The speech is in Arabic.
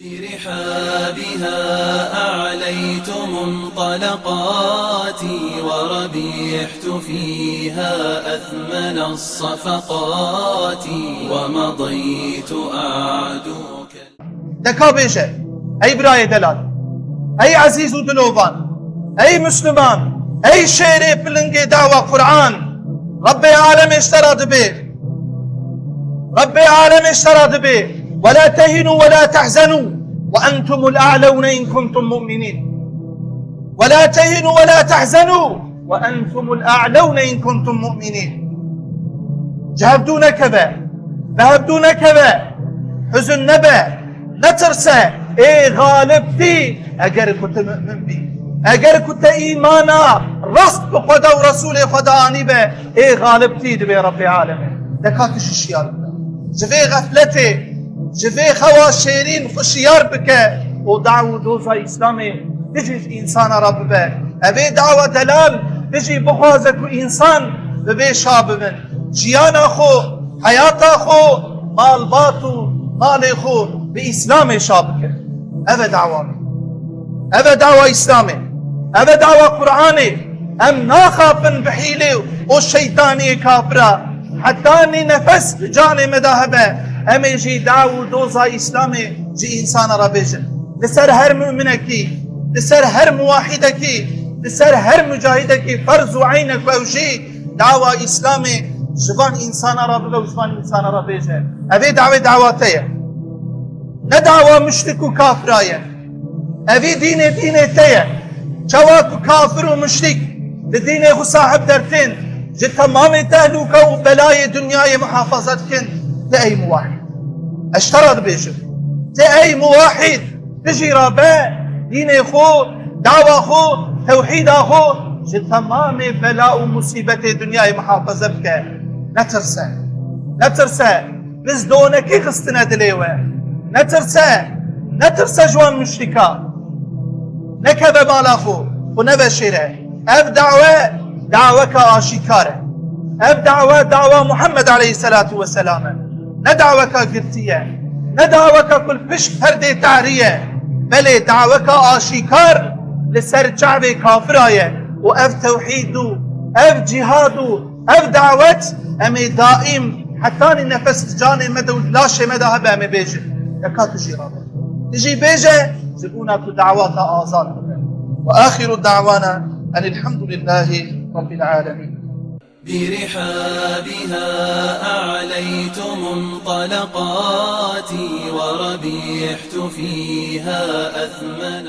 برحابها أعليت منطلقاتي وربحت فيها أثمن الصفقات ومضيت أعدوك. دكا بيجه أي براي دلال أي عزيز ودلوبان أي مسلمان. أي شيري بلنجي دعوة قرآن. ربي عالم اشترى دبي ربي عالم اشترى دبي ولا تهنوا ولا تحزنوا وأنتم الأعلون إن كنتم مؤمنين. ولا تهنوا ولا تحزنوا وأنتم الأعلون إن كنتم مؤمنين. جهبدون كذا ذهبدون كذا حزن نبأ نترسى. اي غالبتي اگر كنت مؤمن بي. اگر كنت إيمانا رست بخدا ورسول خدا به اي غالبتي دبي رب العالمين. دكاتش الشيار جفي غفلتي. جفي خوا شيرين خشيار بك ودعو دوزا اسلامي تجي انسان رب به ابي دعوة دلال تجي بخوازك انسان ببي شاب من جيانا خو حياتا خو مال باتو مال خو بإسلام شابك هذا دعوة هذا دعوة إسلامي هذا دعوة قرآني أم ناخافن بحيلة والشيطاني كافرة حتى أني نفس جاني مذاهبة أم يجي دعوة دوزا إسلامي جي إنسان ربيجن لسر هر مؤمنكي لسر هر موحدكي لسر هر مجاهدكي فرض عينك ووجي دعوة إسلامي جبان إنسان ربه وجبان إنسان ربيجن أبي دعوة دعواتيه ندعوة مشرك وكافرايا أبي دين دين تيا شواك كافر ومشرك لدين خو صاحب درتين جي تمام تهلوكا وبلاي دنياي محافظتكن تأي موحد أشترط بيجر تأي موحد تجي رابع دين خو دعوة خو توحيد خو جي تمام بلاء ومصيبة دنياي محافظة بك. نترسى نترسى بز دونكي خستنا دليوة؟ نترسى نترسى جوان مشركا نكذا بالاخو ونبشره. اف دعوة دعوة آشكارة اف دعوة دعوة محمد عليه الصلاة والسلام. ندعوة قرتية ندعوة كل بشك هردي تعرية بل دعوة آشكار لسر شعب كافراية. وأف توحيد أف جهاد أف دعوة أمي دائم. حتى نفس جاني مدى لاشه مدى هبة أمي بيجي. يكاد تجي رابع تجي بيجة زبونا دعوات آزاد وآخر دعوانا أن الحمد لله رب العالمين. برحابها أعليت منطلقاتي وربحت فيها أثمن